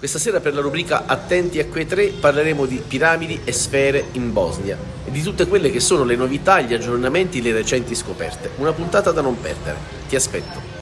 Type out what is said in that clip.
Questa sera per la rubrica Attenti a quei tre parleremo di piramidi e sfere in Bosnia e di tutte quelle che sono le novità, gli aggiornamenti, le recenti scoperte. Una puntata da non perdere. Ti aspetto.